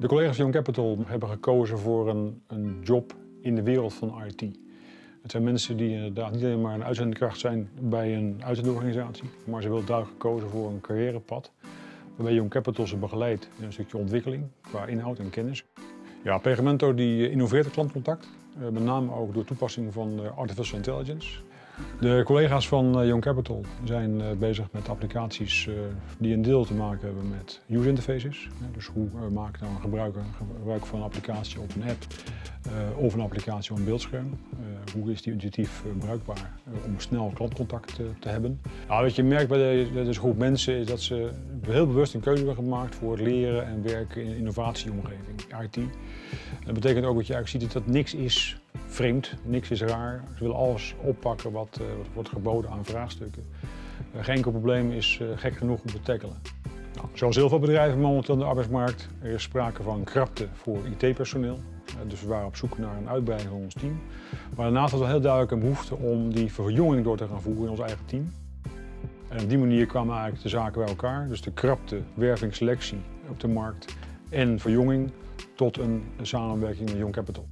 De collega's van Young Capital hebben gekozen voor een, een job in de wereld van IT. Het zijn mensen die inderdaad niet alleen maar een uitzendkracht zijn bij een uitzendorganisatie, maar ze willen duidelijk gekozen voor een carrièrepad waarbij Young Capital ze begeleidt in een stukje ontwikkeling qua inhoud en kennis. Ja, Pegamento die innoveert het klantcontact, eh, met name ook door toepassing van eh, artificial intelligence. De collega's van eh, Young Capital zijn bezig met applicaties die een deel te maken hebben met user interfaces. Dus hoe maakt nou een gebruiker gebruik van een applicatie op een app of een applicatie op een beeldscherm. Hoe is die intuïtief bruikbaar om snel klantcontact te hebben. Wat je merkt bij deze groep mensen is dat ze heel bewust een keuze hebben gemaakt voor het leren en werken in innovatieomgeving, IT. Dat betekent ook dat je eigenlijk ziet dat niks is vreemd, niks is raar. Ze willen alles oppakken wat, uh, wat wordt geboden aan vraagstukken. Uh, geen enkel probleem is uh, gek genoeg om te tackelen. Nou, zoals heel veel bedrijven momenteel in de arbeidsmarkt, er is sprake van krapte voor IT-personeel. dus we waren op zoek naar een uitbreiding van ons team. Maar daarnaast was er heel duidelijk een behoefte om die verjonging door te gaan voeren in ons eigen team. En op die manier kwamen eigenlijk de zaken bij elkaar. Dus de krapte, werving, selectie op de markt en verjonging tot een samenwerking met Young Capital.